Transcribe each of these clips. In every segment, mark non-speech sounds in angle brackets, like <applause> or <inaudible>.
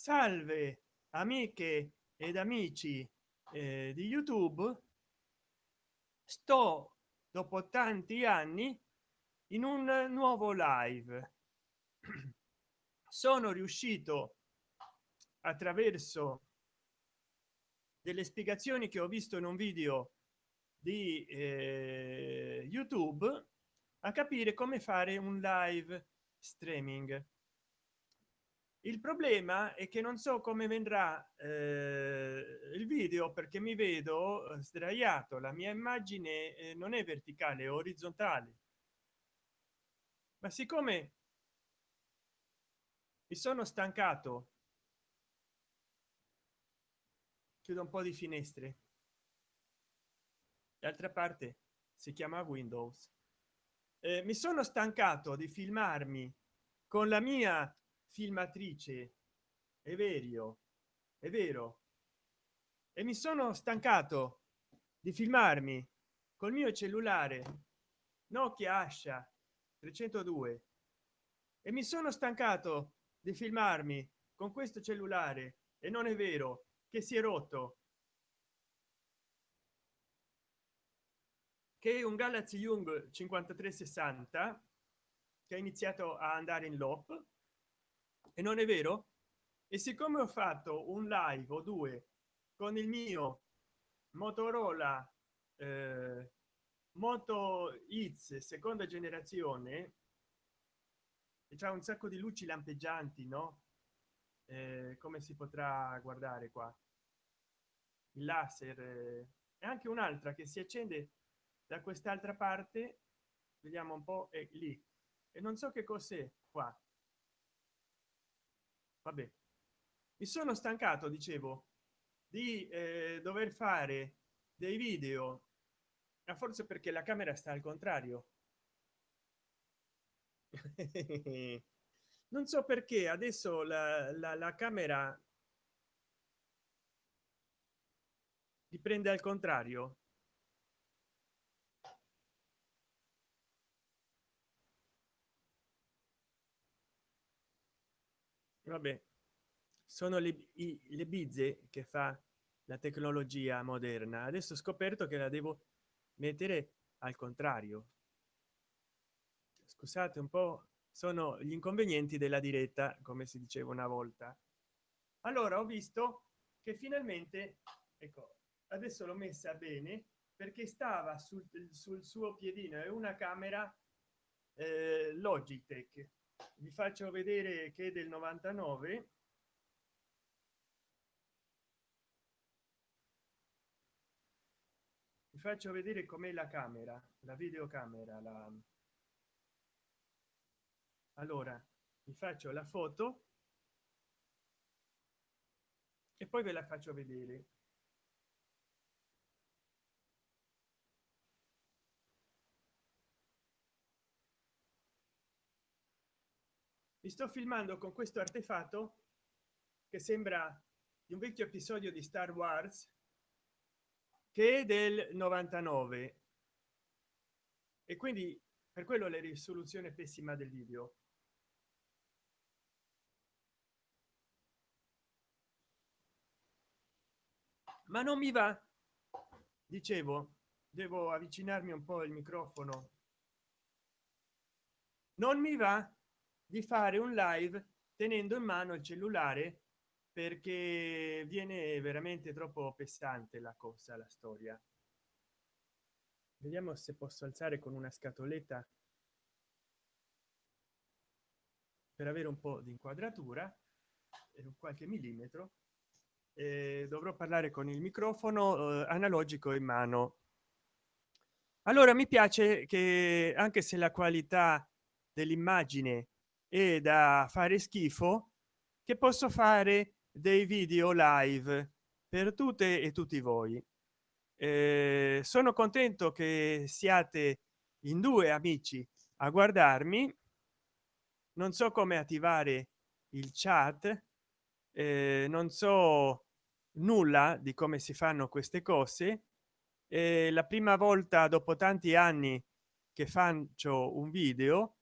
salve amiche ed amici eh, di youtube. Sto dopo tanti anni in un nuovo live. <clears throat> Sono riuscito attraverso delle spiegazioni che ho visto in un video di eh, youtube a capire come fare un live streaming il problema è che non so come vendrà eh, il video perché mi vedo eh, sdraiato. La mia immagine eh, non è verticale è orizzontale. Ma siccome mi sono stancato chiudo un po di finestre. D'altra parte si chiama windows. Eh, mi sono stancato di filmarmi con la mia filmatrice. È vero è vero. E mi sono stancato di filmarmi col mio cellulare nokia ascia 302 e mi sono stancato di filmarmi con questo cellulare. E non è vero che si è rotto. Che è un galaxy young 5360 che ha iniziato a andare in lop e non è vero? E siccome ho fatto un live o due con il mio motorola eh, moto X seconda generazione c'è un sacco di luci lampeggianti no? Eh, come si potrà guardare qua? Il laser eh, e anche un'altra che si accende da quest'altra parte vediamo un po è lì. E non so che cos'è qua vabbè mi sono stancato dicevo di eh, dover fare dei video ma forse perché la camera sta al contrario. <laughs> Non so perché adesso la, la, la camera riprende al contrario vabbè sono le, i, le bizze che fa la tecnologia moderna. Adesso ho scoperto che la devo mettere al contrario. Scusate un po sono gli inconvenienti della diretta come si diceva una volta. Allora ho visto che finalmente ecco adesso l'ho messa bene perché stava sul, sul suo piedino è una camera eh, logitech vi faccio vedere che del 99 vi faccio vedere com'è la camera la videocamera la allora vi faccio la foto e poi ve la faccio vedere mi sto filmando con questo artefatto che sembra di un vecchio episodio di star wars che è del 99 e quindi per quello la risoluzione pessima del video. Ma non mi va. Dicevo devo avvicinarmi un po il microfono. Non mi va di fare un live tenendo in mano il cellulare perché viene veramente troppo pesante la cosa la storia. Vediamo se posso alzare con una scatoletta per avere un po di inquadratura e qualche millimetro. Eh, dovrò parlare con il microfono eh, analogico in mano. Allora mi piace che anche se la qualità dell'immagine e da fare schifo che posso fare dei video live per tutte e tutti voi. Eh, sono contento che siate in due amici a guardarmi. Non so come attivare il chat eh, non so nulla di come si fanno queste cose. Eh, la prima volta dopo tanti anni che faccio un video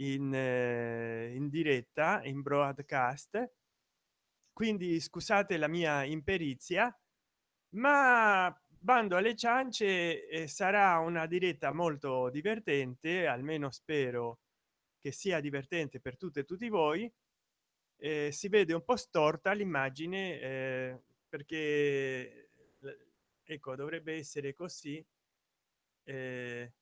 in, eh, in diretta in broadcast. Quindi scusate la mia imperizia ma bando alle ciance eh, sarà una diretta molto divertente almeno spero che sia divertente per tutte e tutti voi. Eh, si vede un po storta l'immagine eh, perché ecco dovrebbe essere così. Eh,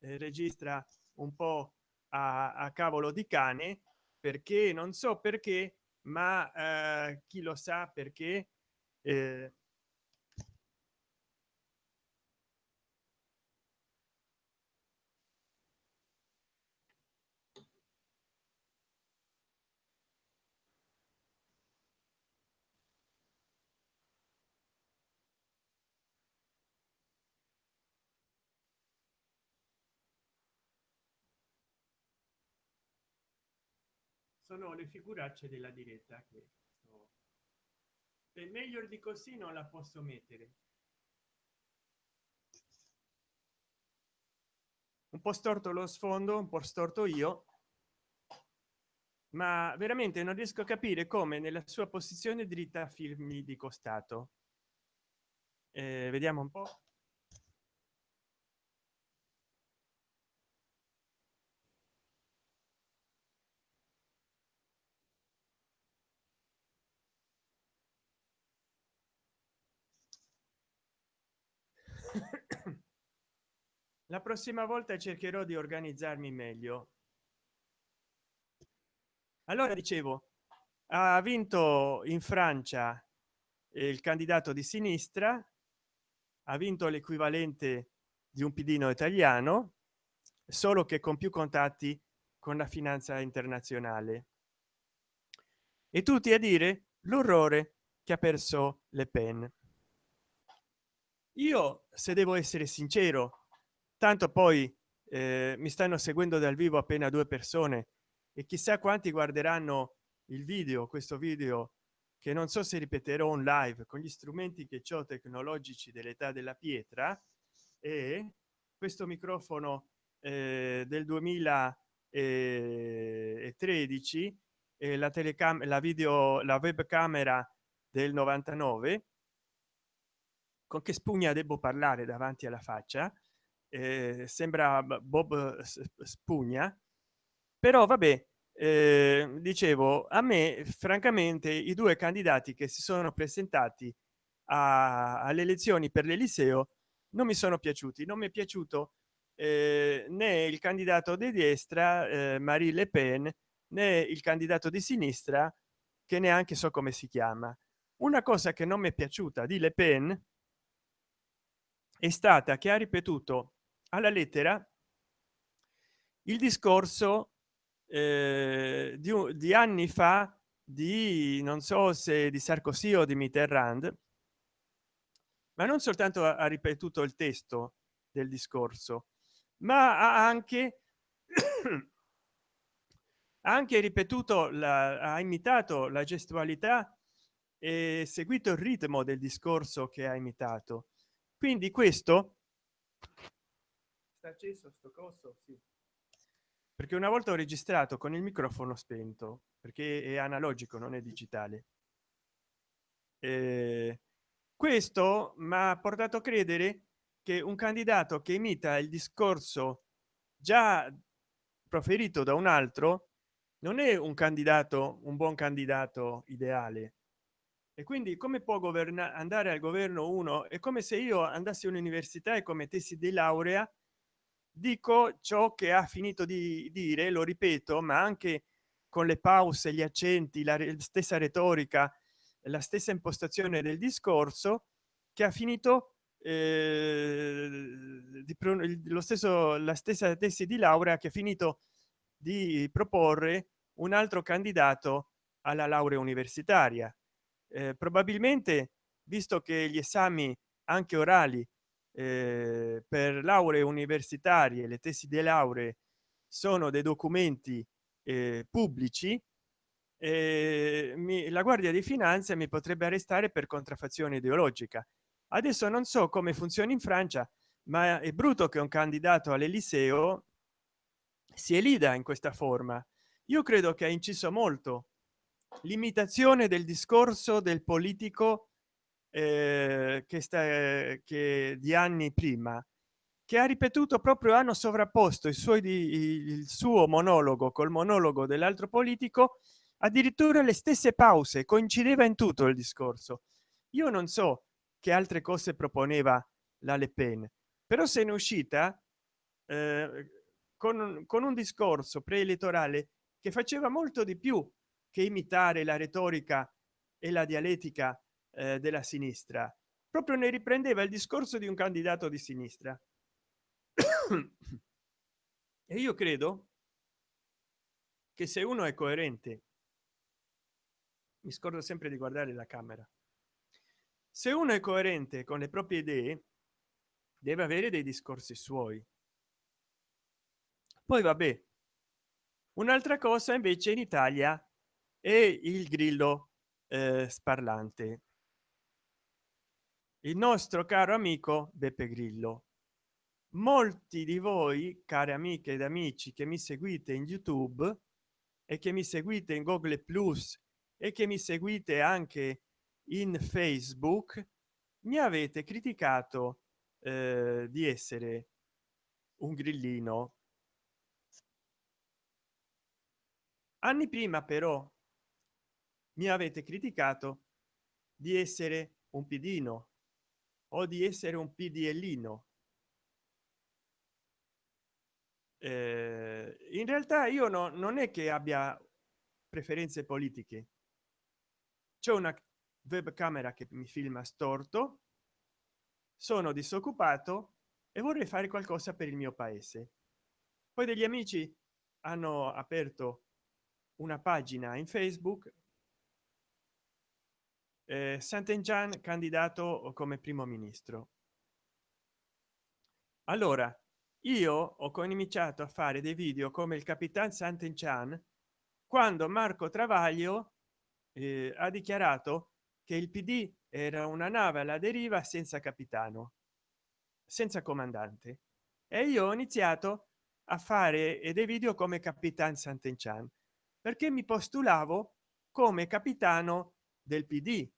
registra un po a, a, cavolo di cane perché non so perché ma eh, chi lo sa perché eh, sono le figuracce della diretta che sto... e meglio di così non la posso mettere. Un po storto lo sfondo un po storto io ma veramente non riesco a capire come nella sua posizione dritta firmi di costato. Eh, vediamo un po la prossima volta cercherò di organizzarmi meglio. Allora dicevo ha vinto in francia il candidato di sinistra ha vinto l'equivalente di un pidino italiano solo che con più contatti con la finanza internazionale. E tutti a dire l'orrore che ha perso le pen. Io se devo essere sincero tanto poi eh, mi stanno seguendo dal vivo appena due persone e chissà quanti guarderanno il video questo video che non so se ripeterò un live con gli strumenti che ho tecnologici dell'età della pietra e questo microfono eh, del 2013 e la telecamera la video la webcamera del 99 con che spugna devo parlare davanti alla faccia eh, sembra bob spugna. Però vabbè eh, dicevo a me francamente i due candidati che si sono presentati alle elezioni per l'eliseo non mi sono piaciuti. Non mi è piaciuto eh, né il candidato di destra eh, marie le pen né il candidato di sinistra che neanche so come si chiama. Una cosa che non mi è piaciuta di le pen è stata che ha ripetuto alla lettera il discorso eh, di, di, anni fa di non so se di sarkozy o di mitterrand ma non soltanto ha, ripetuto il testo del discorso ma ha anche <coughs> anche ripetuto la ha imitato la gestualità e seguito il ritmo del discorso che ha imitato. Quindi questo acceso sto coso sì. perché una volta ho registrato con il microfono spento perché è analogico non è digitale. E questo mi ha portato a credere che un candidato che imita il discorso già proferito da un altro non è un candidato un buon candidato ideale. E quindi come può governare andare al governo uno? È come se io andassi all'università e commettessi di laurea dico ciò che ha finito di dire lo ripeto ma anche con le pause gli accenti la stessa retorica la stessa impostazione del discorso che ha finito eh, di lo stesso la stessa tesi di laurea che ha finito di proporre un altro candidato alla laurea universitaria. Eh, probabilmente visto che gli esami anche orali eh, per lauree universitarie le tesi di lauree sono dei documenti eh, pubblici eh, mi, la guardia di finanza mi potrebbe arrestare per contraffazione ideologica. Adesso non so come funziona in francia ma è brutto che un candidato all'eliseo si elida in questa forma. Io credo che ha inciso molto l'imitazione del discorso del politico eh, che sta che di anni prima che ha ripetuto proprio hanno sovrapposto suoi il suo monologo col monologo dell'altro politico addirittura le stesse pause coincideva in tutto il discorso. Io non so che altre cose proponeva la le pen però se ne uscita eh, con, con un discorso preelettorale che faceva molto di più che imitare la retorica e la dialettica eh, della sinistra. Proprio ne riprendeva il discorso di un candidato di sinistra. <coughs> E io credo che se uno è coerente mi scordo sempre di guardare la camera se uno è coerente con le proprie idee deve avere dei discorsi suoi. Poi vabbè un'altra cosa invece in italia è il grillo eh, sparlante il nostro caro amico beppe grillo. Molti di voi cari amiche ed amici che mi seguite in youtube e che mi seguite in google plus e che mi seguite anche in facebook mi avete criticato eh, di essere un grillino. Anni prima però mi avete criticato di essere un pidino o di essere un pdlino eh, in realtà io no, non è che abbia preferenze politiche. C'è una webcamera che mi filma storto sono disoccupato e vorrei fare qualcosa per il mio paese. Poi degli amici hanno aperto una pagina in facebook eh, Sant'Enchan candidato come primo ministro. Allora io ho cominciato a fare dei video come il capitan Sant'Enchan quando Marco Travaglio eh, ha dichiarato che il PD era una nave alla deriva senza capitano senza comandante. E io ho iniziato a fare dei video come capitan Sant'Enchan perché mi postulavo come capitano del PD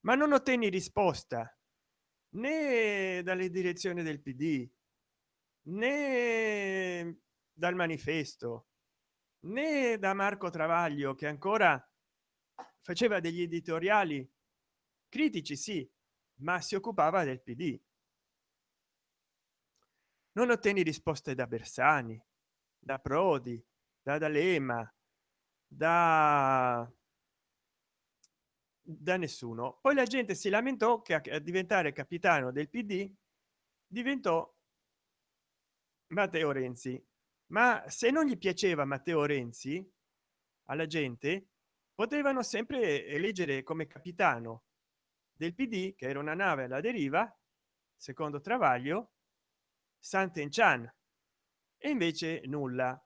ma non ottenni risposta né dalle direzioni del pd né dal manifesto né da marco travaglio che ancora faceva degli editoriali critici sì ma si occupava del pd non ottenni risposte da bersani da prodi da d'alema da da nessuno. Poi la gente si lamentò che a diventare capitano del pd diventò matteo renzi. Ma se non gli piaceva matteo renzi alla gente potevano sempre eleggere come capitano del pd che era una nave alla deriva secondo travaglio Sant'Enchan e invece nulla.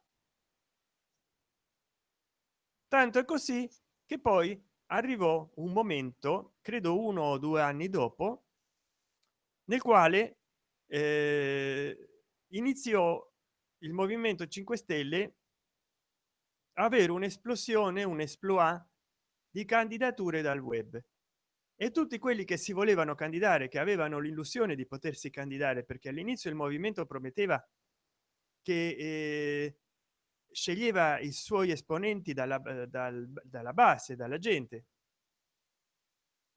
Tanto è così che poi arrivò un momento credo uno o due anni dopo nel quale eh, iniziò il movimento 5 stelle avere un'esplosione un esploit di candidature dal web. E tutti quelli che si volevano candidare che avevano l'illusione di potersi candidare perché all'inizio il movimento prometteva che eh, sceglieva i suoi esponenti dalla, eh, dal, dalla base dalla gente.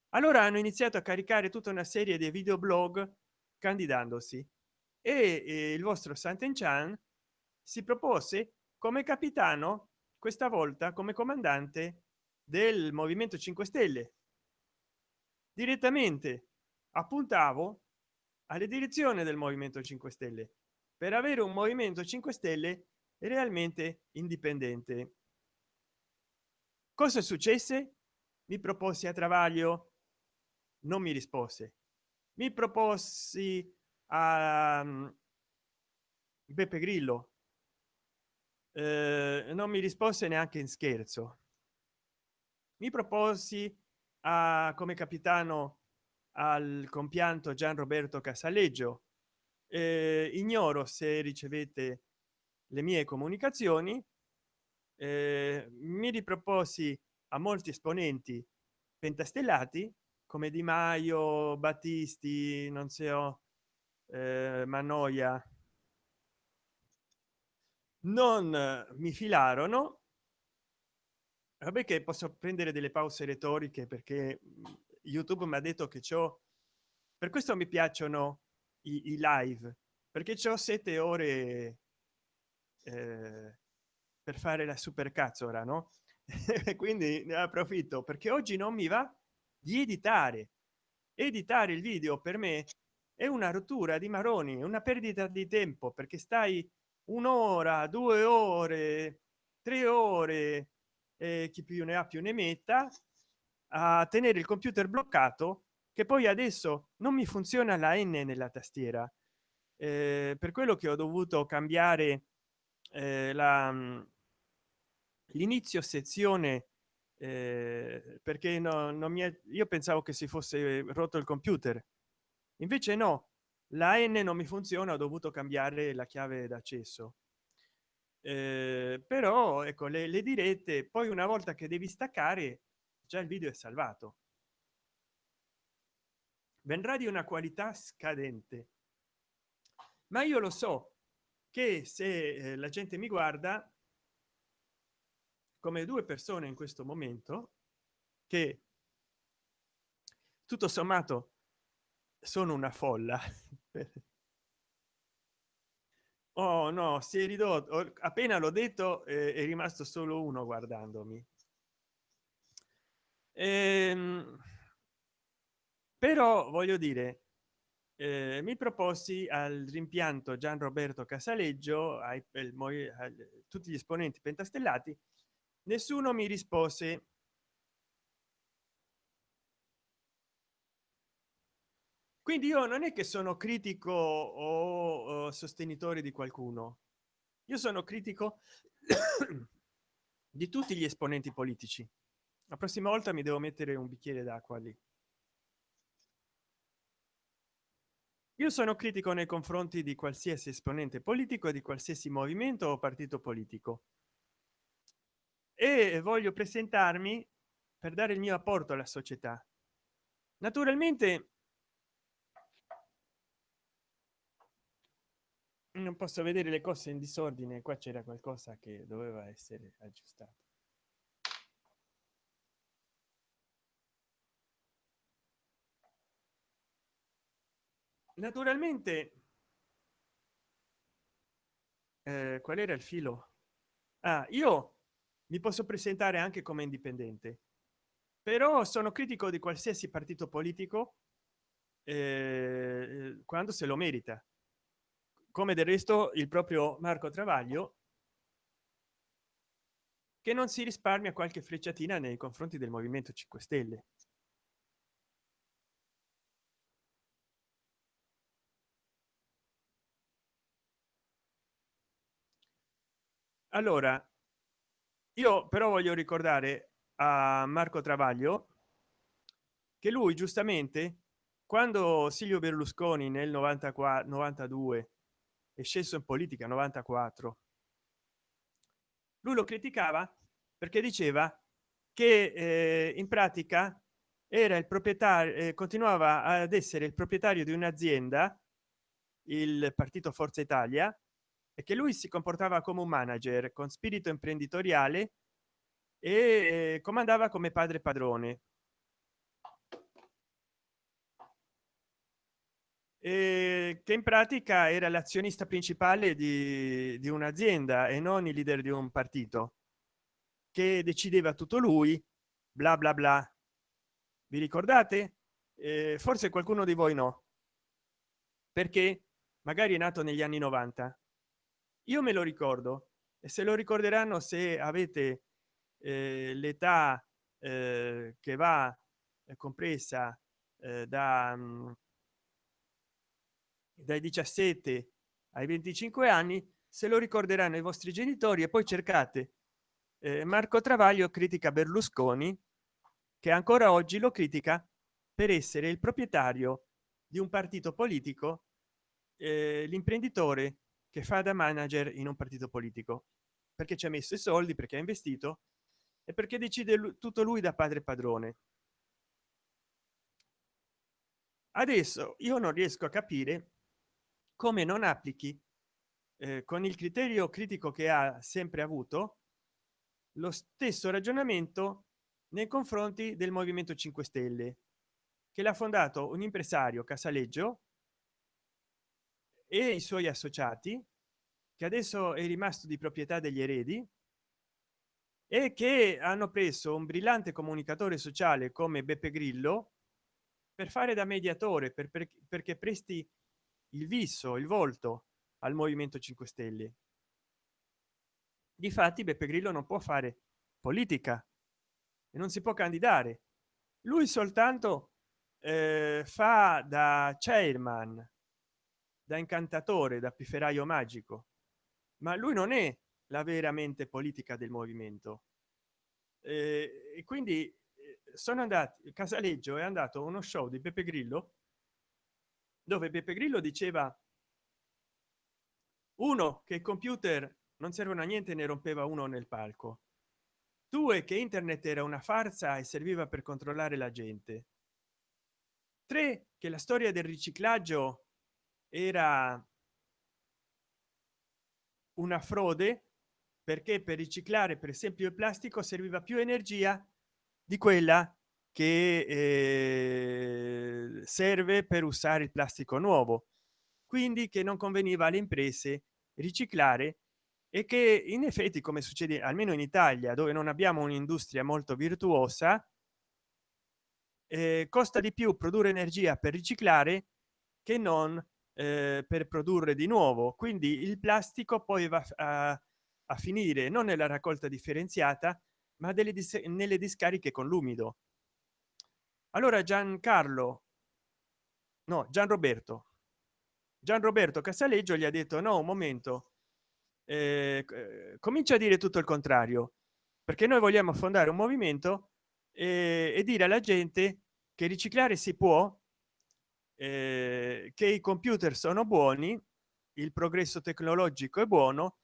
Allora hanno iniziato a caricare tutta una serie di videoblog candidandosi e, il vostro Sant'Enchan si propose come capitano questa volta come comandante del movimento 5 stelle. Direttamente appuntavo alle direzioni del movimento 5 stelle. Per avere un movimento 5 stelle realmente indipendente. Cosa successe? Mi proposi a travaglio? Non mi rispose. Mi proposi a mm, beppe grillo? Eh, non mi rispose neanche in scherzo. Mi proposi a come capitano al compianto gian roberto casaleggio. Eh, ignoro se ricevete le mie comunicazioni eh, mi riproposi a molti esponenti pentastellati come di maio battisti non so eh, manoia non mi filarono. Vabbè che posso prendere delle pause retoriche perché youtube mi ha detto che ciò per questo mi piacciono i, i live perché ho sette ore eh, per fare la super cazzo ora no? <laughs> Quindi ne approfitto perché oggi non mi va di editare. Editare il video per me è una rottura di maroni una perdita di tempo perché stai un'ora due ore tre ore eh, chi più ne ha più ne metta a tenere il computer bloccato che poi adesso non mi funziona la n nella tastiera. Eh, per quello che ho dovuto cambiare eh, la mm, l'inizio sezione eh, perché no, non mi è, io pensavo che si fosse rotto il computer. Invece no la n non mi funziona ho dovuto cambiare la chiave d'accesso. Eh, però ecco le, le dirette poi una volta che devi staccare già il video è salvato. Vendrà di una qualità scadente. Ma io lo so che se eh, la gente mi guarda come due persone in questo momento che tutto sommato sono una folla. <laughs> Oh no si è ridotto. Appena l'ho detto eh, è rimasto solo uno guardandomi. Ehm, però voglio dire eh, mi proposi al rimpianto gian roberto casaleggio ai, ai, ai tutti gli esponenti pentastellati. Nessuno mi rispose. Quindi io non è che sono critico o, o sostenitore di qualcuno. Io sono critico <coughs> di tutti gli esponenti politici. La prossima volta mi devo mettere un bicchiere d'acqua lì io sono critico nei confronti di qualsiasi esponente politico di qualsiasi movimento o partito politico. E voglio presentarmi per dare il mio apporto alla società. Naturalmente non posso vedere le cose in disordine qua c'era qualcosa che doveva essere aggiustato naturalmente eh, qual era il filo? Ah, io mi posso presentare anche come indipendente però sono critico di qualsiasi partito politico eh, quando se lo merita. Come del resto il proprio marco travaglio che non si risparmia qualche frecciatina nei confronti del movimento 5 stelle allora io però voglio ricordare a marco travaglio che lui giustamente quando silvio berlusconi nel 94 92 è sceso in politica 94 lui lo criticava perché diceva che eh, in pratica era il proprietario eh, continuava ad essere il proprietario di un'azienda il partito forza italia e che lui si comportava come un manager con spirito imprenditoriale e eh, comandava come padre padrone. E che in pratica era l'azionista principale di, di un'azienda e non il leader di un partito che decideva tutto lui bla bla bla. Vi ricordate? Eh, forse qualcuno di voi no. Perché? Magari è nato negli anni 90 io me lo ricordo e se lo ricorderanno se avete eh, l'età eh, che va eh, compresa eh, da mm, dai 17 ai 25 anni se lo ricorderanno i vostri genitori e poi cercate eh, marco travaglio critica berlusconi che ancora oggi lo critica per essere il proprietario di un partito politico eh, l'imprenditore che fa da manager in un partito politico. Perché ci ha messo i soldi perché ha investito e perché decide tutto lui da padre padrone. Adesso io non riesco a capire come non applichi eh, con il criterio critico che ha sempre avuto lo stesso ragionamento nei confronti del movimento 5 stelle che l'ha fondato un impresario casaleggio e i suoi associati che adesso è rimasto di proprietà degli eredi e che hanno preso un brillante comunicatore sociale come beppe grillo per fare da mediatore per, per, perché presti il viso il volto al movimento 5 stelle. Difatti beppe grillo non può fare politica e non si può candidare. Lui soltanto eh, fa da chairman da incantatore da pifferaio magico. Ma lui non è la veramente politica del movimento. E quindi eh, sono andati casaleggio è andato uno show di beppe grillo dove beppe grillo diceva uno che il computer non servono a niente ne rompeva uno nel palco. Due che internet era una farsa e serviva per controllare la gente. Tre che la storia del riciclaggio era una frode perché per riciclare per esempio il plastico serviva più energia di quella che eh, serve per usare il plastico nuovo. Quindi che non conveniva alle imprese riciclare e che in effetti come succede almeno in italia dove non abbiamo un'industria molto virtuosa eh, costa di più produrre energia per riciclare che non eh, per produrre di nuovo. Quindi il plastico poi va a, a finire non nella raccolta differenziata ma delle dis nelle discariche con l'umido. Allora giancarlo no gian roberto gian roberto casaleggio gli ha detto no un momento. Eh, eh, comincia a dire tutto il contrario perché noi vogliamo fondare un movimento eh, e dire alla gente che riciclare si può eh, che i computer sono buoni il progresso tecnologico è buono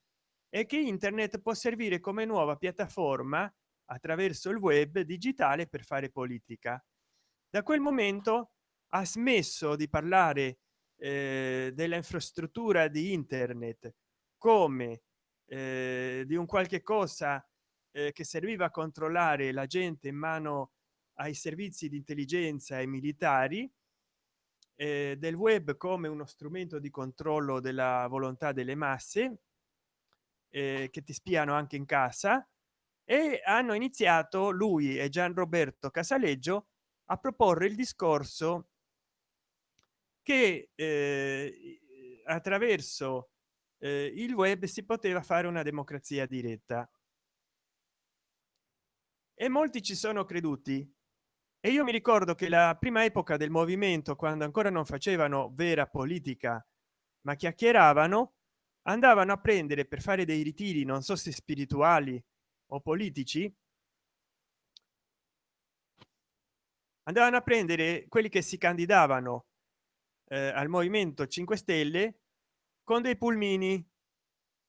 e che internet può servire come nuova piattaforma attraverso il web digitale per fare politica. Da quel momento ha smesso di parlare eh, della infrastruttura di internet come eh, di un qualche cosa eh, che serviva a controllare la gente in mano ai servizi di intelligenza e militari eh, del web come uno strumento di controllo della volontà delle masse eh, che ti spiano anche in casa e hanno iniziato lui e gian roberto casaleggio a proporre il discorso che eh, attraverso eh, il web si poteva fare una democrazia diretta. E molti ci sono creduti e io mi ricordo che la prima epoca del movimento quando ancora non facevano vera politica ma chiacchieravano andavano a prendere per fare dei ritiri non so se spirituali o politici andavano a prendere quelli che si candidavano eh, al movimento 5 stelle con dei pulmini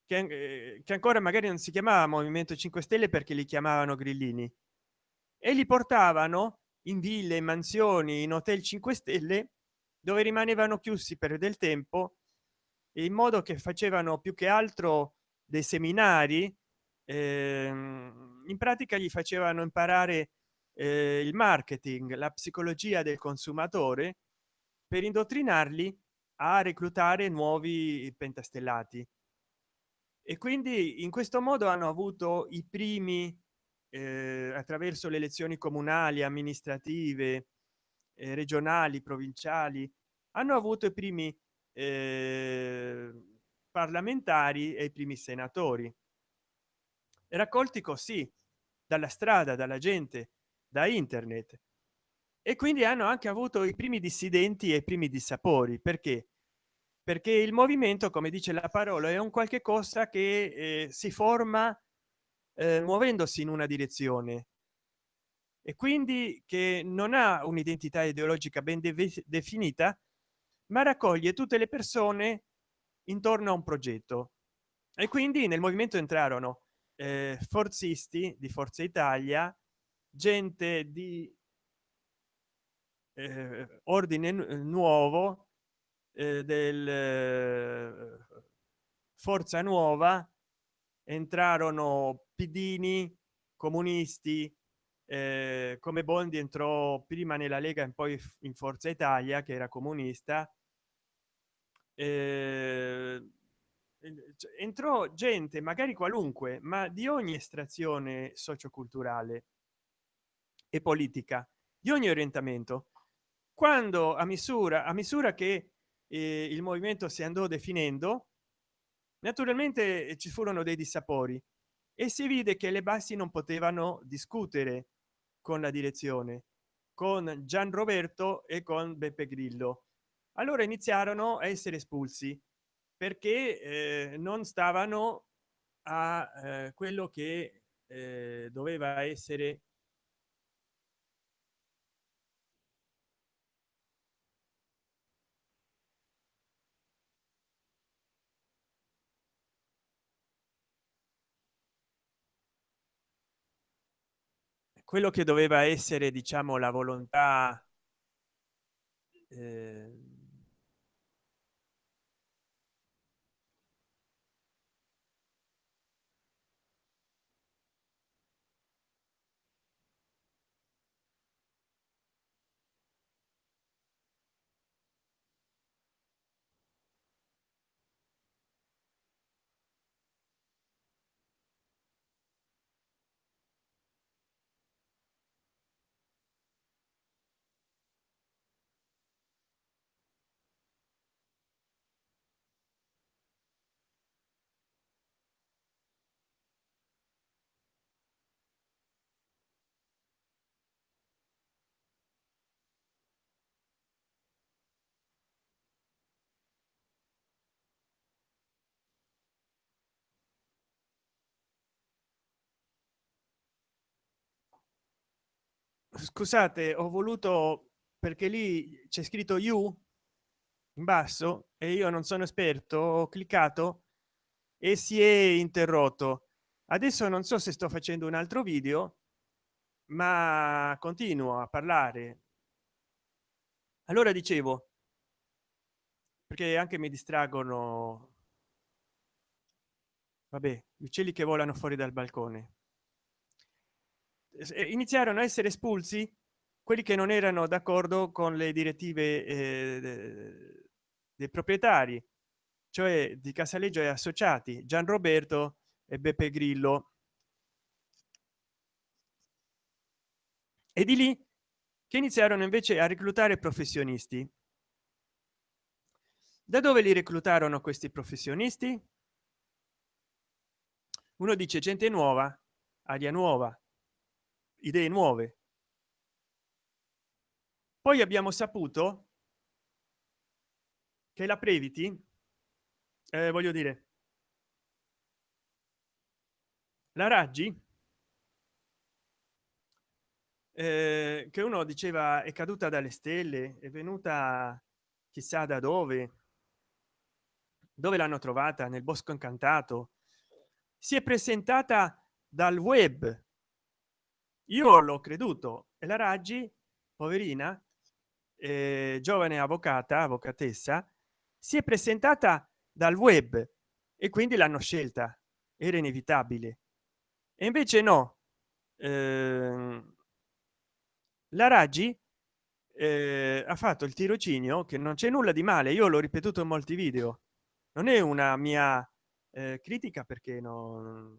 che, eh, che, ancora magari non si chiamava movimento 5 stelle perché li chiamavano grillini. E li portavano in ville in mansioni in hotel 5 stelle dove rimanevano chiusi per del tempo in modo che facevano più che altro dei seminari ehm, in pratica gli facevano imparare eh, il marketing la psicologia del consumatore per indottrinarli a reclutare nuovi pentastellati. E quindi in questo modo hanno avuto i primi eh, attraverso le elezioni comunali amministrative eh, regionali provinciali hanno avuto i primi eh, parlamentari e i primi senatori. Raccolti così dalla strada dalla gente da internet. E quindi hanno anche avuto i primi dissidenti e i primi dissapori. Perché? Perché il movimento come dice la parola è un qualche cosa che eh, si forma eh, muovendosi in una direzione. E quindi che non ha un'identità ideologica ben de definita ma raccoglie tutte le persone intorno a un progetto. E quindi nel movimento entrarono eh, forzisti di forza italia gente di eh, ordine nuovo eh, del eh, forza nuova entrarono pidini comunisti eh, come bondi entrò prima nella lega e poi in forza italia che era comunista eh, entrò gente magari qualunque ma di ogni estrazione socioculturale e politica di ogni orientamento. Quando a misura a misura che eh, il movimento si andò definendo naturalmente ci furono dei dissapori e si vide che le bassi non potevano discutere con la direzione con gian roberto e con beppe grillo. Allora iniziarono a essere espulsi perché eh, non stavano a eh, quello che eh, doveva essere quello che doveva essere diciamo la volontà eh, scusate ho voluto perché lì c'è scritto you in basso e io non sono esperto ho cliccato e si è interrotto. Adesso non so se sto facendo un altro video ma continuo a parlare. Allora dicevo perché anche mi distraggono vabbè uccelli che volano fuori dal balcone iniziarono a essere espulsi quelli che non erano d'accordo con le direttive eh, dei proprietari cioè di casaleggio e associati gian roberto e beppe grillo. E di lì che iniziarono invece a reclutare professionisti. Da dove li reclutarono questi professionisti? Uno dice gente nuova aria nuova idee nuove. Poi abbiamo saputo che la previti eh, voglio dire la raggi eh, che uno diceva è caduta dalle stelle è venuta chissà da dove dove l'hanno trovata nel bosco incantato. Si è presentata dal web io l'ho creduto. E la raggi poverina eh, giovane avvocata avvocatessa si è presentata dal web e quindi l'hanno scelta. Era inevitabile. E invece no. Eh, la raggi eh, ha fatto il tirocinio che non c'è nulla di male. Io l'ho ripetuto in molti video. Non è una mia eh, critica perché non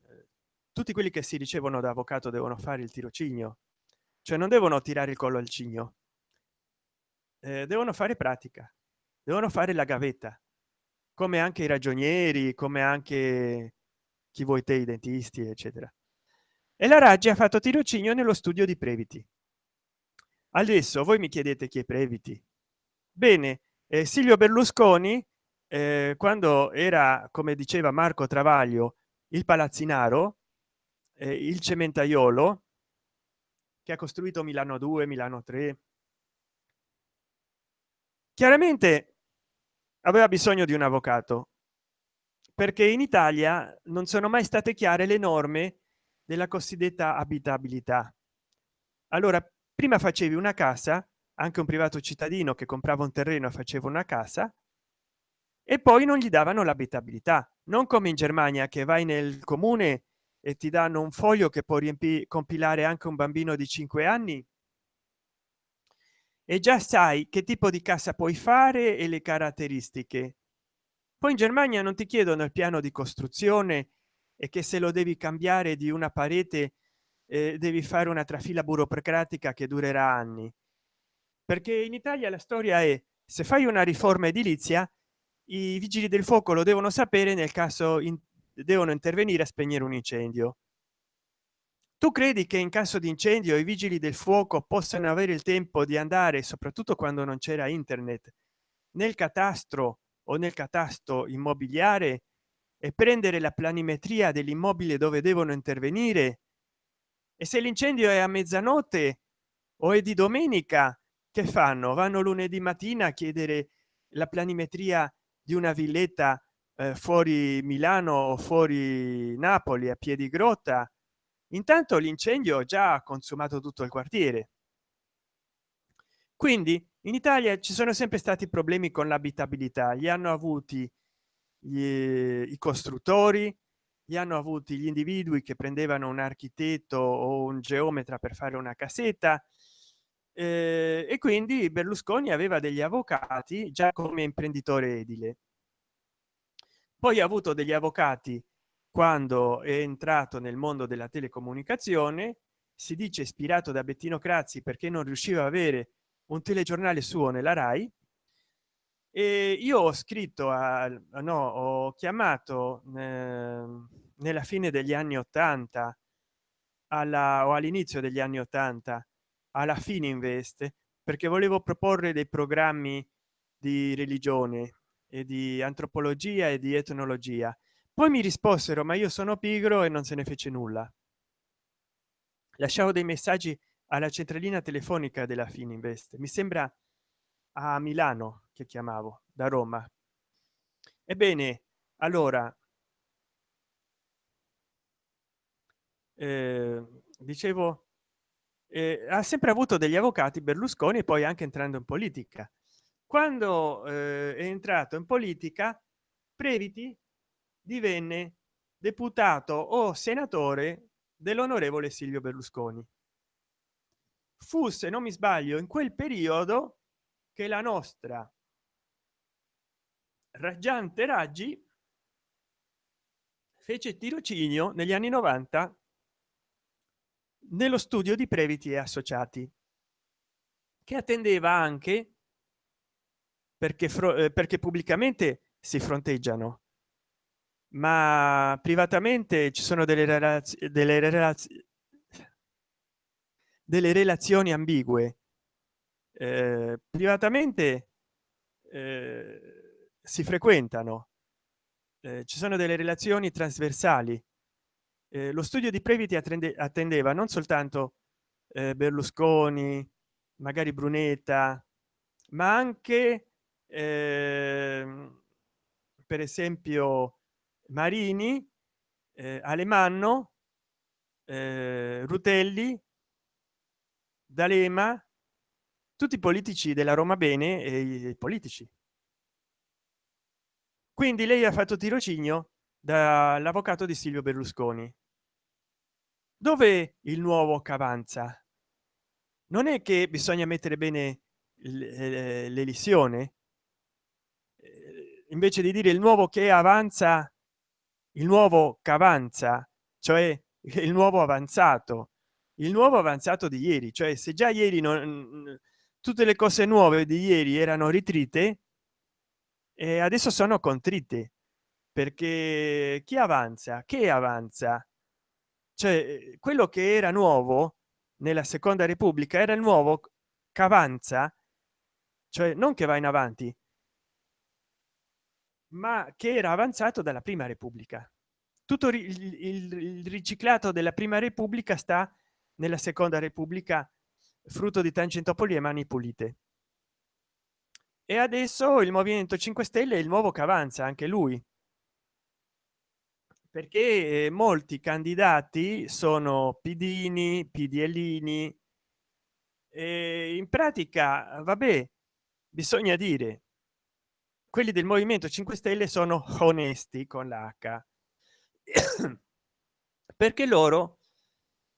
tutti quelli che si ricevono da avvocato devono fare il tirocinio. Cioè non devono tirare il collo al cigno. Eh, devono fare pratica. Devono fare la gavetta. Come anche i ragionieri come anche chi vuoi te i dentisti eccetera. E la raggi ha fatto tirocinio nello studio di previti. Adesso voi mi chiedete chi è previti. Bene eh, silvio berlusconi eh, quando era come diceva marco travaglio il palazzinaro eh, il cementaiolo che ha costruito milano 2 milano 3 chiaramente aveva bisogno di un avvocato perché in italia non sono mai state chiare le norme della cosiddetta abitabilità. Allora prima facevi una casa anche un privato cittadino che comprava un terreno faceva una casa e poi non gli davano l'abitabilità. Non come in germania che vai nel comune e ti danno un foglio che può riempire compilare anche un bambino di 5 anni? E già sai che tipo di casa puoi fare e le caratteristiche. Poi in germania non ti chiedono il piano di costruzione e che se lo devi cambiare di una parete eh, devi fare una trafila burocratica che durerà anni. Perché in italia la storia è se fai una riforma edilizia i vigili del fuoco lo devono sapere nel caso in, devono intervenire a spegnere un incendio. Tu credi che in caso di incendio i vigili del fuoco possano avere il tempo di andare soprattutto quando non c'era internet nel catastro o nel catasto immobiliare e prendere la planimetria dell'immobile dove devono intervenire? E se l'incendio è a mezzanotte o è di domenica che fanno? Vanno lunedì mattina a chiedere la planimetria di una villetta eh, fuori milano o fuori napoli a piedi grotta intanto l'incendio già ha consumato tutto il quartiere. Quindi in italia ci sono sempre stati problemi con l'abitabilità. Li hanno avuti gli, i costruttori li hanno avuti gli individui che prendevano un architetto o un geometra per fare una casetta eh, e quindi berlusconi aveva degli avvocati già come imprenditore edile poi ha avuto degli avvocati quando è entrato nel mondo della telecomunicazione si dice ispirato da bettino crazzi perché non riusciva a avere un telegiornale suo nella rai. E io ho scritto a no ho chiamato eh, nella fine degli anni 80 alla o all'inizio degli anni 80 alla fine investe perché volevo proporre dei programmi di religione e di antropologia e di etnologia. Poi mi risposero ma io sono pigro e non se ne fece nulla. Lasciavo dei messaggi alla centralina telefonica della fininvest. Mi sembra a milano che chiamavo da roma. Ebbene allora eh, dicevo eh, ha sempre avuto degli avvocati berlusconi e poi anche entrando in politica quando eh, è entrato in politica previti divenne deputato o senatore dell'onorevole silvio berlusconi. Fu se non mi sbaglio in quel periodo che la nostra raggiante raggi fece tirocinio negli anni 90 nello studio di previti e associati che attendeva anche perché eh, perché pubblicamente si fronteggiano. Ma privatamente ci sono delle relazioni delle relazioni delle relazioni ambigue. Eh, privatamente eh, si frequentano. Eh, ci sono delle relazioni trasversali. Eh, lo studio di previti attende, attendeva non soltanto eh, berlusconi magari brunetta ma anche eh, per esempio marini eh, alemanno eh, rutelli d'alema tutti i politici della roma bene e i politici. Quindi lei ha fatto tirocinio dall'avvocato di silvio berlusconi. Dove il nuovo che avanza non è che bisogna mettere bene eh, l'elisione invece di dire il nuovo che avanza il nuovo che avanza cioè <laughs> il nuovo avanzato il nuovo avanzato di ieri cioè se già ieri non tutte le cose nuove di ieri erano ritrite e adesso sono contrite perché chi avanza? Che avanza? Cioè quello che era nuovo nella seconda repubblica era il nuovo che avanza cioè non che va in avanti ma che era avanzato dalla prima repubblica. Tutto il, riciclato della prima repubblica sta nella seconda repubblica frutto di tangentopoli e mani pulite. E adesso il movimento 5 stelle è il nuovo che avanza anche lui. Perché molti candidati sono pidini pdlini in pratica vabbè bisogna dire quelli del movimento 5 stelle sono onesti con l'h. <coughs> Perché loro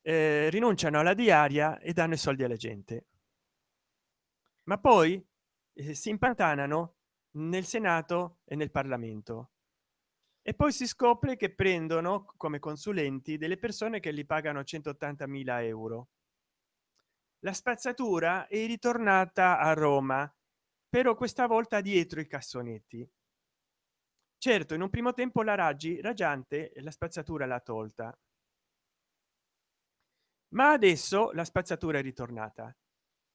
eh, rinunciano alla diaria e danno i soldi alla gente. Ma poi eh, si impantanano nel senato e nel parlamento. E poi si scopre che prendono come consulenti delle persone che li pagano 180 mila euro. La spazzatura è ritornata a roma però questa volta dietro i cassonetti. Certo in un primo tempo la raggi raggiante la spazzatura l'ha tolta. Ma adesso la spazzatura è ritornata.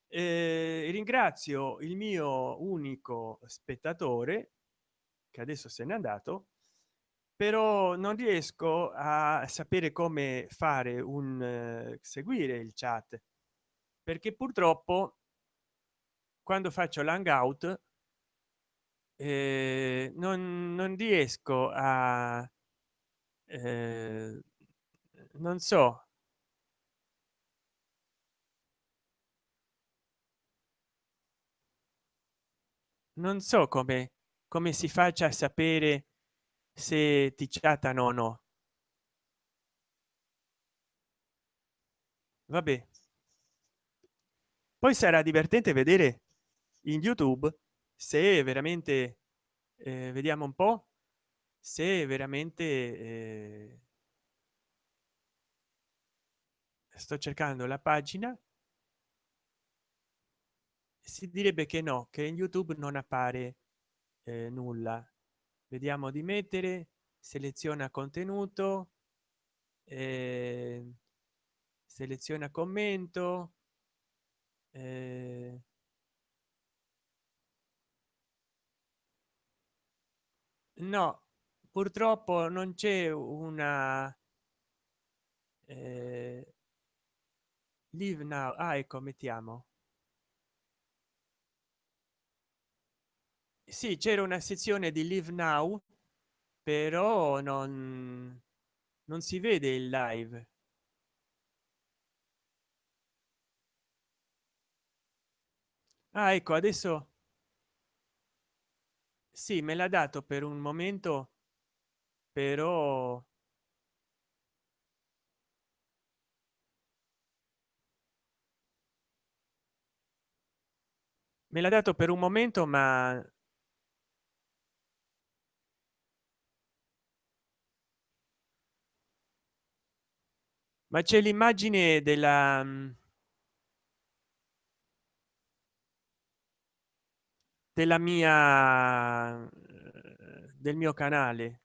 Eh, ringrazio il mio unico spettatore che adesso se n'è andato però non riesco a sapere come fare un uh, seguire il chat perché purtroppo quando faccio l'hangout eh, non, non riesco a eh, non so. Non so come come si faccia a sapere se ti chattano o no. Vabbè. Poi sarà divertente vedere in youtube se veramente eh, vediamo un po se veramente eh, sto cercando la pagina si direbbe che no che in youtube non appare eh, nulla. Vediamo di mettere seleziona contenuto eh, seleziona commento eh, no purtroppo non c'è una eh, live now. Ah ecco mettiamo. Sì c'era una sezione di live now però non non si vede il live. Ah ecco adesso sì me l'ha dato per un momento però me l'ha dato per un momento ma ma c'è l'immagine della della mia del mio canale.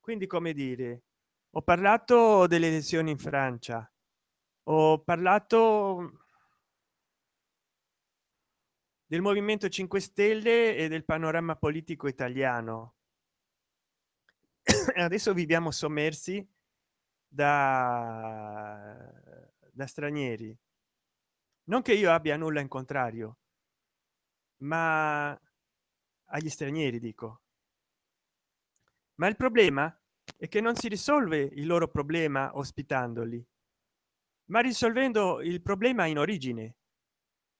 Quindi come dire ho parlato delle elezioni in francia ho parlato del movimento 5 stelle e del panorama politico italiano. <coughs> Adesso viviamo sommersi da, da stranieri. Non che io abbia nulla in contrario ma agli stranieri dico. Ma il problema è che non si risolve il loro problema ospitandoli ma risolvendo il problema in origine.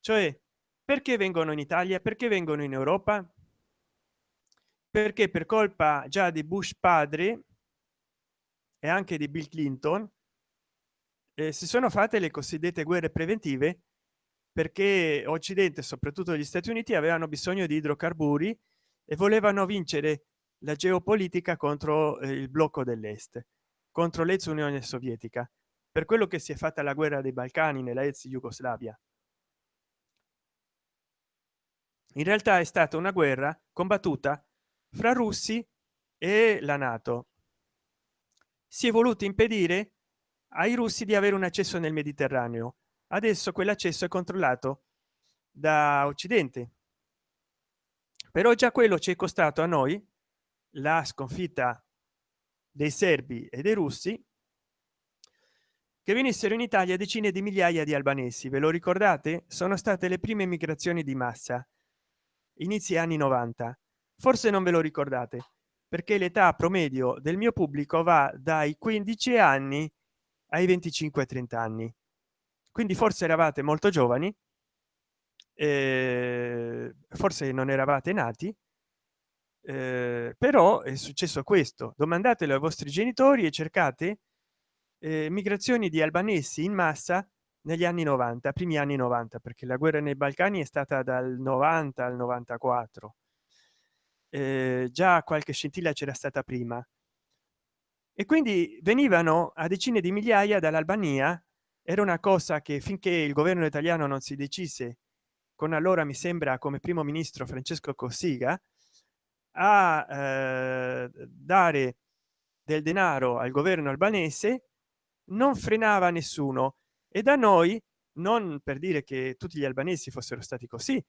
Cioè perché vengono in italia? Perché vengono in europa? Perché per colpa già di bush padre e anche di bill clinton eh, si sono fatte le cosiddette guerre preventive perché occidente soprattutto gli stati uniti avevano bisogno di idrocarburi e volevano vincere la geopolitica contro eh, il blocco dell'est contro l'ex unione sovietica per quello che si è fatta la guerra dei balcani nella ex jugoslavia in realtà è stata una guerra combattuta fra russi e la nato. Si è voluto impedire ai russi di avere un accesso nel mediterraneo adesso quell'accesso è controllato da occidente. Però già quello ci è costato a noi la sconfitta dei serbi e dei russi che venissero in italia decine di migliaia di albanesi. Ve lo ricordate? Sono state le prime migrazioni di massa inizi anni 90 forse non ve lo ricordate perché l'età promedio del mio pubblico va dai 15 anni ai 25 30 anni quindi forse eravate molto giovani eh, forse non eravate nati eh, però è successo questo. Domandatelo ai vostri genitori e cercate eh, migrazioni di albanesi in massa negli anni 90 primi anni 90 perché la guerra nei balcani è stata dal 90 al 94 eh, già qualche scintilla c'era stata prima. E quindi venivano a decine di migliaia dall'albania era una cosa che finché il governo italiano non si decise con allora mi sembra come primo ministro francesco cossiga a eh, dare del denaro al governo albanese non frenava nessuno. E da noi non per dire che tutti gli albanesi fossero stati così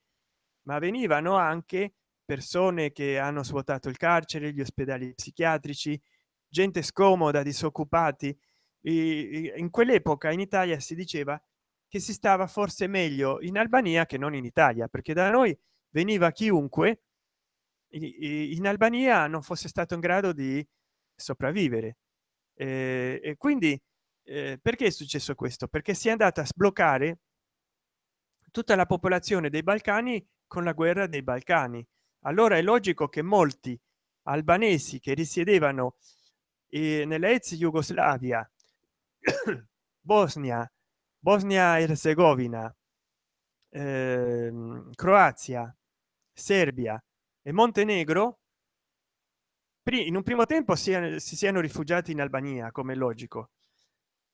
ma venivano anche persone che hanno svuotato il carcere gli ospedali psichiatrici gente scomoda disoccupati in quell'epoca in italia si diceva che si stava forse meglio in albania che non in italia perché da noi veniva chiunque in albania non fosse stato in grado di sopravvivere. Eh, e quindi eh, perché è successo questo? Perché si è andata a sbloccare tutta la popolazione dei balcani con la guerra dei balcani. Allora è logico che molti albanesi che risiedevano eh, nella ex jugoslavia <coughs> bosnia bosnia erzegovina eh, croazia serbia e montenegro in un primo tempo si, si siano rifugiati in albania come logico.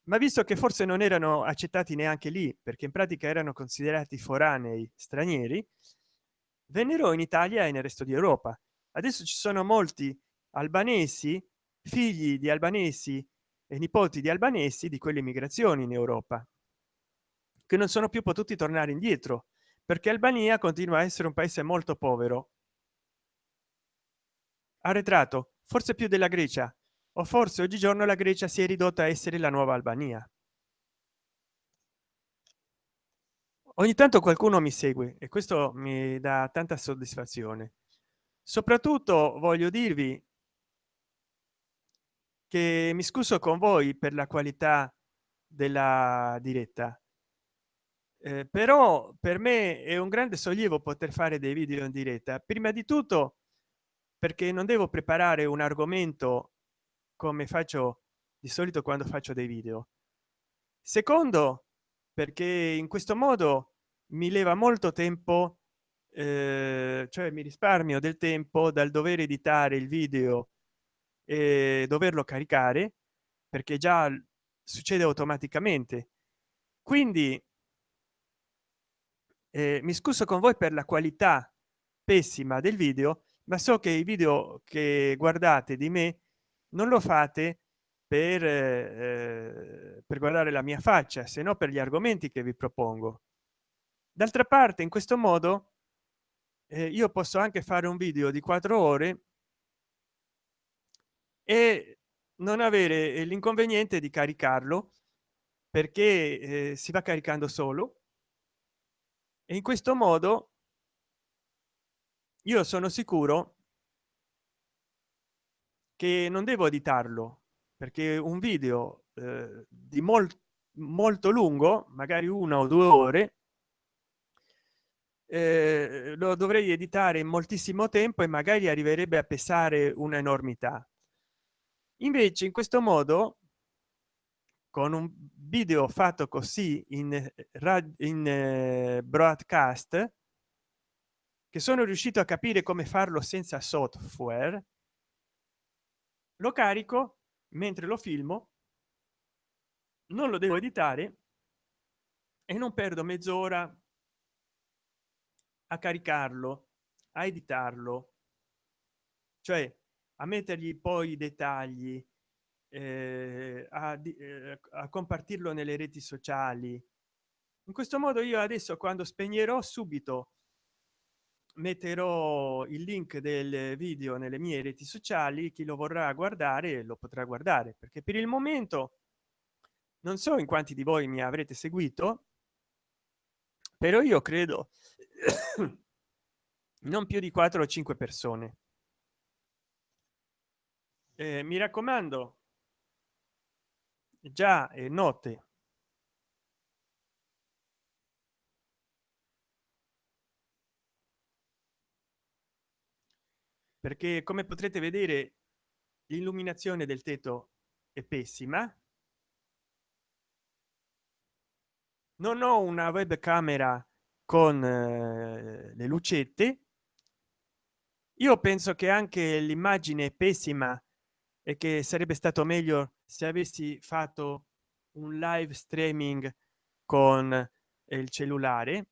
Ma visto che forse non erano accettati neanche lì perché in pratica erano considerati foranei stranieri vennero in italia e nel resto di europa. Adesso ci sono molti albanesi figli di albanesi nipoti di albanesi di quelle migrazioni in europa che non sono più potuti tornare indietro perché albania continua a essere un paese molto povero. Arretrato forse più della grecia o forse oggigiorno la grecia si è ridotta a essere la nuova albania. Ogni tanto qualcuno mi segue e questo mi dà tanta soddisfazione. Soprattutto voglio dirvi che mi scuso con voi per la qualità della diretta eh, però per me è un grande sollievo poter fare dei video in diretta. Prima di tutto perché non devo preparare un argomento come faccio di solito quando faccio dei video. Secondo perché in questo modo mi leva molto tempo eh, cioè mi risparmio del tempo dal dover editare il video e doverlo caricare perché già succede automaticamente. Quindi eh, mi scuso con voi per la qualità pessima del video ma so che i video che guardate di me non lo fate per, eh, per guardare la mia faccia se no per gli argomenti che vi propongo. D'altra parte in questo modo eh, io posso anche fare un video di quattro ore e non avere l'inconveniente di caricarlo perché eh, si va caricando solo. E in questo modo io sono sicuro che non devo editarlo perché un video eh, di molto molto lungo magari una o due ore eh, lo dovrei editare in moltissimo tempo e magari arriverebbe a pesare un'enormità invece in questo modo con un video fatto così in, in eh, broadcast che sono riuscito a capire come farlo senza software lo carico mentre lo filmo non lo devo editare e non perdo mezz'ora a caricarlo a editarlo. Cioè a mettergli poi i dettagli eh, a, eh, a compartirlo nelle reti sociali. In questo modo io adesso quando spegnerò subito metterò il link del video nelle mie reti sociali chi lo vorrà guardare lo potrà guardare perché per il momento non so in quanti di voi mi avrete seguito però io credo <coughs> non più di 4 o 5 persone eh, mi raccomando. Già è notte. Perché come potrete vedere l'illuminazione del tetto è pessima. Non ho una webcamera con eh, le lucette. Io penso che anche l'immagine pessima e che sarebbe stato meglio se avessi fatto un live streaming con il cellulare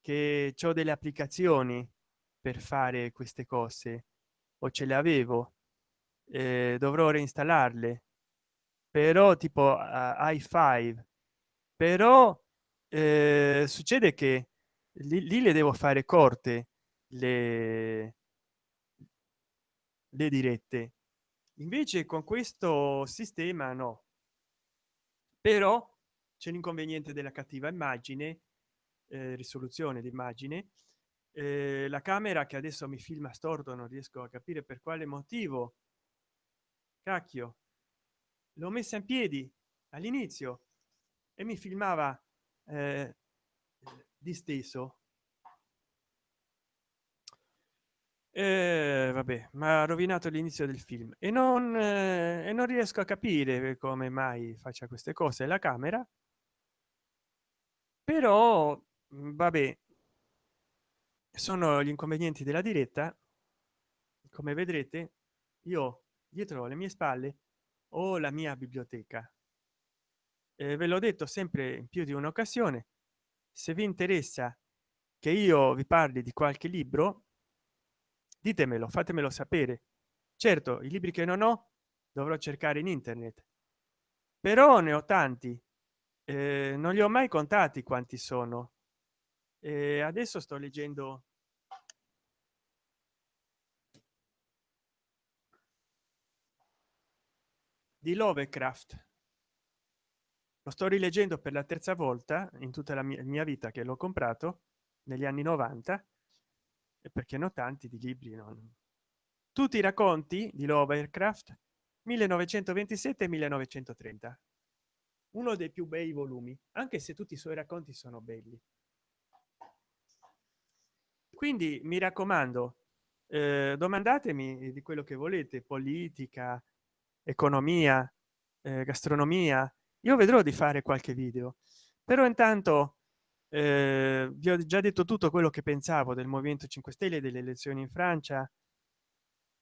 che ho delle applicazioni per fare queste cose o ce le avevo eh, dovrò reinstallarle. Però tipo i5 però eh, succede che lì, lì le devo fare corte le le dirette invece con questo sistema no. Però c'è l'inconveniente della cattiva immagine eh, risoluzione d'immagine eh, la camera che adesso mi filma storto non riesco a capire per quale motivo cacchio l'ho messa in piedi all'inizio e mi filmava eh, disteso eh, vabbè ma ha rovinato l'inizio del film. E non eh, e non riesco a capire come mai faccia queste cose la camera. Però vabbè sono gli inconvenienti della diretta. Come vedrete io dietro le mie spalle ho la mia biblioteca. Eh, ve l'ho detto sempre in più di un'occasione se vi interessa che io vi parli di qualche libro ditemelo fatemelo sapere. Certo i libri che non ho dovrò cercare in internet. Però ne ho tanti. Eh, non li ho mai contati quanti sono. E adesso sto leggendo di lovecraft. Lo sto rileggendo per la terza volta in tutta la mia, mia vita che l'ho comprato negli anni 90 e perché ne ho tanti di libri non. Tutti i racconti di lovecraft? 1927 1930 uno dei più bei volumi anche se tutti i suoi racconti sono belli. Quindi mi raccomando eh, domandatemi di quello che volete politica economia eh, gastronomia. Io vedrò di fare qualche video. Però intanto eh, vi ho già detto tutto quello che pensavo del movimento 5 stelle delle elezioni in francia.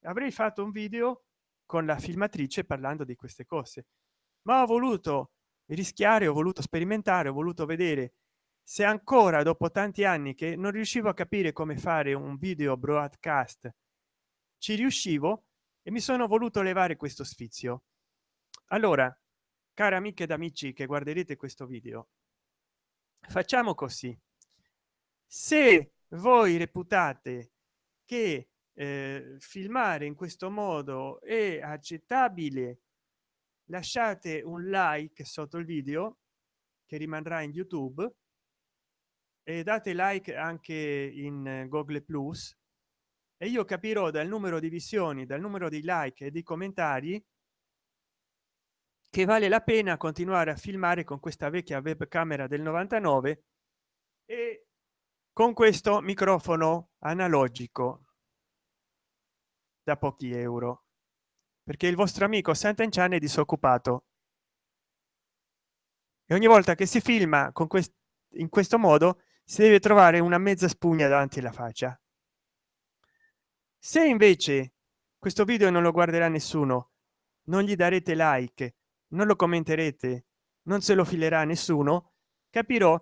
Avrei fatto un video con la filmatrice parlando di queste cose. Ma ho voluto rischiare ho voluto sperimentare ho voluto vedere se ancora dopo tanti anni che non riuscivo a capire come fare un video broadcast ci riuscivo e mi sono voluto levare questo sfizio. Allora cari amiche ed amici che guarderete questo video facciamo così. Se voi reputate che eh, filmare in questo modo è accettabile lasciate un like sotto il video che rimarrà in youtube e date like anche in google plus e io capirò dal numero di visioni dal numero di like e di commentari che vale la pena continuare a filmare con questa vecchia webcamera del 99 e con questo microfono analogico da pochi euro. Perché il vostro amico Sant'Enchan è disoccupato. E ogni volta che si filma con questo in questo modo si deve trovare una mezza spugna davanti alla faccia. Se invece questo video non lo guarderà nessuno non gli darete like non lo commenterete non se lo filerà nessuno capirò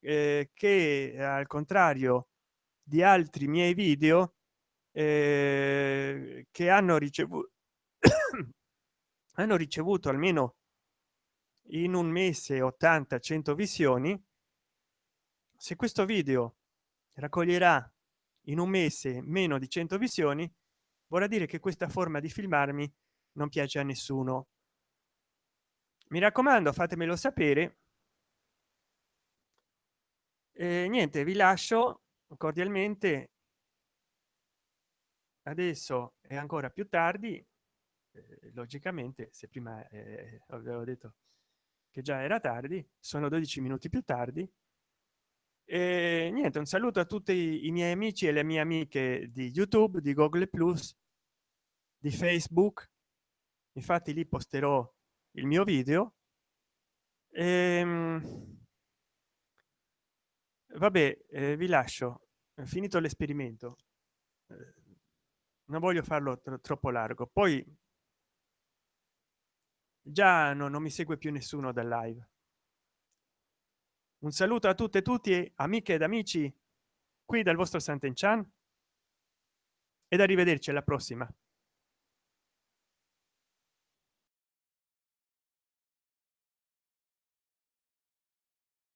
eh, che al contrario di altri miei video eh, che hanno ricevuto <coughs> hanno ricevuto almeno in un mese 80 100 visioni. Se questo video raccoglierà in un mese meno di 100 visioni vorrà dire che questa forma di filmarmi non piace a nessuno mi raccomando fatemelo sapere. E niente vi lascio cordialmente. Adesso è ancora più tardi eh, logicamente se prima eh, avevo detto che già era tardi sono 12 minuti più tardi. E niente un saluto a tutti i miei amici e le mie amiche di youtube di google plus di facebook. Infatti lì posterò il mio video. E, ehm, vabbè eh, vi lascio. Finito l'esperimento. Eh, non voglio farlo tro troppo largo. Poi già no, non mi segue più nessuno dal live. Un saluto a tutte e tutti amiche ed amici qui dal vostro Sant'Enchan. Ed arrivederci alla prossima